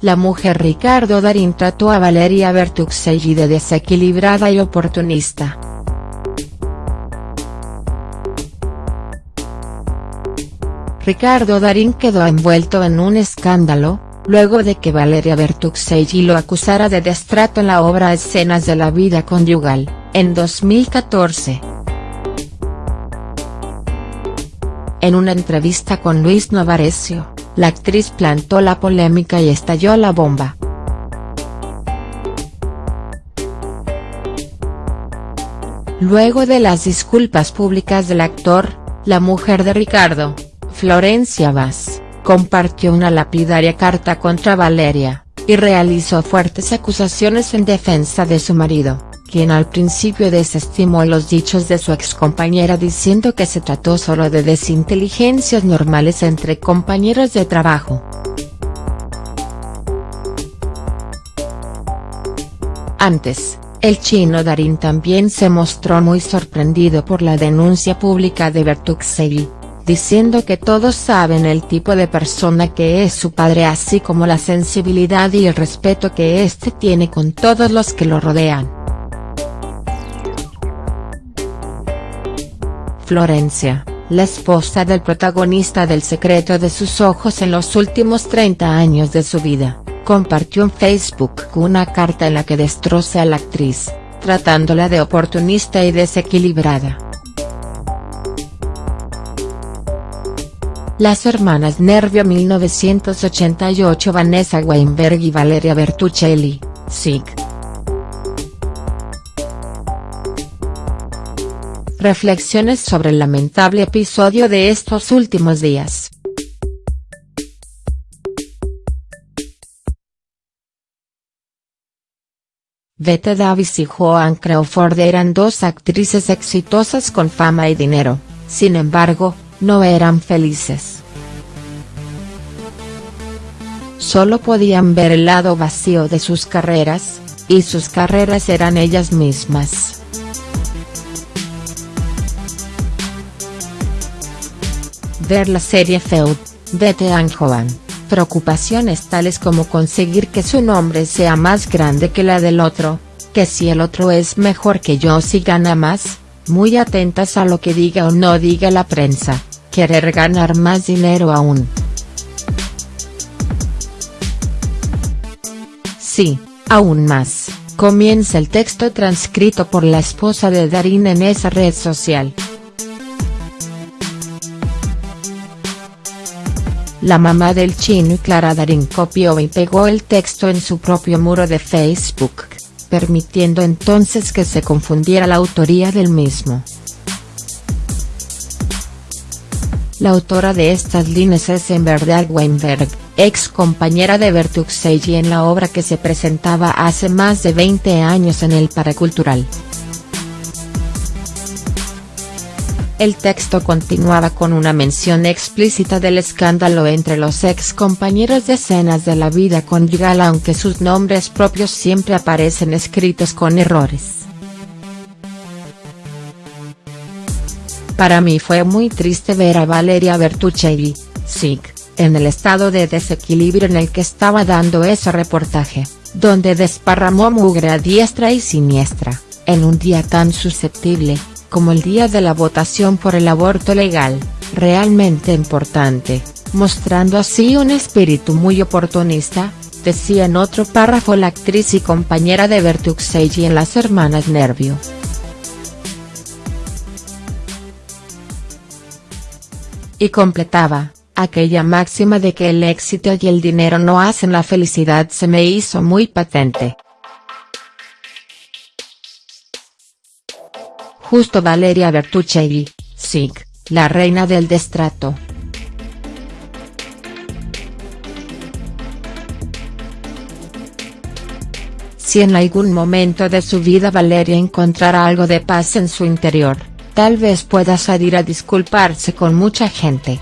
la mujer Ricardo Darín trató a Valeria Bertuxelli de desequilibrada y oportunista. Ricardo Darín quedó envuelto en un escándalo, luego de que Valeria Bertuxelli lo acusara de destrato en la obra Escenas de la vida conyugal, en 2014. En una entrevista con Luis Novarecio, la actriz plantó la polémica y estalló la bomba. Luego de las disculpas públicas del actor, la mujer de Ricardo, Florencia Vaz, compartió una lapidaria carta contra Valeria, y realizó fuertes acusaciones en defensa de su marido, quien al principio desestimó los dichos de su excompañera diciendo que se trató solo de desinteligencias normales entre compañeros de trabajo. Antes, el chino Darín también se mostró muy sorprendido por la denuncia pública de Bertuxelli, diciendo que todos saben el tipo de persona que es su padre así como la sensibilidad y el respeto que éste tiene con todos los que lo rodean. Florencia, la esposa del protagonista del secreto de sus ojos en los últimos 30 años de su vida, compartió en Facebook una carta en la que destroza a la actriz, tratándola de oportunista y desequilibrada. Las hermanas Nervio 1988 Vanessa Weinberg y Valeria Bertuccelli, SIG. Reflexiones sobre el lamentable episodio de estos últimos días. Bette Davis y Joan Crawford eran dos actrices exitosas con fama y dinero, sin embargo, no eran felices. Solo podían ver el lado vacío de sus carreras, y sus carreras eran ellas mismas. Ver la serie Feud, Bette and Joan, preocupaciones tales como conseguir que su nombre sea más grande que la del otro, que si el otro es mejor que yo si gana más, muy atentas a lo que diga o no diga la prensa, querer ganar más dinero aún. Sí, aún más, comienza el texto transcrito por la esposa de Darín en esa red social. La mamá del chino Clara Darín copió y pegó el texto en su propio muro de Facebook, permitiendo entonces que se confundiera la autoría del mismo. La autora de estas líneas es en verdad Weinberg, ex compañera de Bertuxelli en la obra que se presentaba hace más de 20 años en el Paracultural. El texto continuaba con una mención explícita del escándalo entre los ex compañeros de escenas de la vida conyugal aunque sus nombres propios siempre aparecen escritos con errores. Para mí fue muy triste ver a Valeria Bertuccelli, SIG, en el estado de desequilibrio en el que estaba dando ese reportaje, donde desparramó mugre a diestra y siniestra, en un día tan susceptible, como el día de la votación por el aborto legal, realmente importante, mostrando así un espíritu muy oportunista, decía en otro párrafo la actriz y compañera de Bertuccelli en Las Hermanas Nervio. y completaba, aquella máxima de que el éxito y el dinero no hacen la felicidad se me hizo muy patente. Justo Valeria Bertuccelli, SIG, la reina del destrato. Si en algún momento de su vida Valeria encontrará algo de paz en su interior, tal vez pueda salir a disculparse con mucha gente.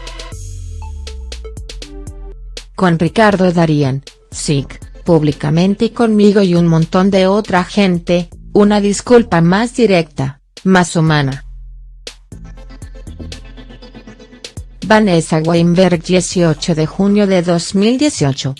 Con Ricardo Darían, SIG, públicamente y conmigo y un montón de otra gente, una disculpa más directa, más humana. Vanessa Weinberg 18 de junio de 2018.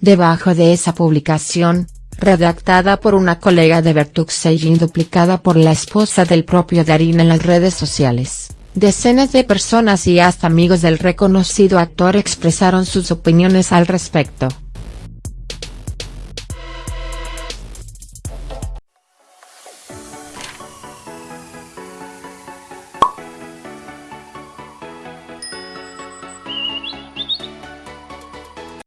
Debajo de esa publicación, redactada por una colega de Bertuxey y duplicada por la esposa del propio Darín en las redes sociales, decenas de personas y hasta amigos del reconocido actor expresaron sus opiniones al respecto.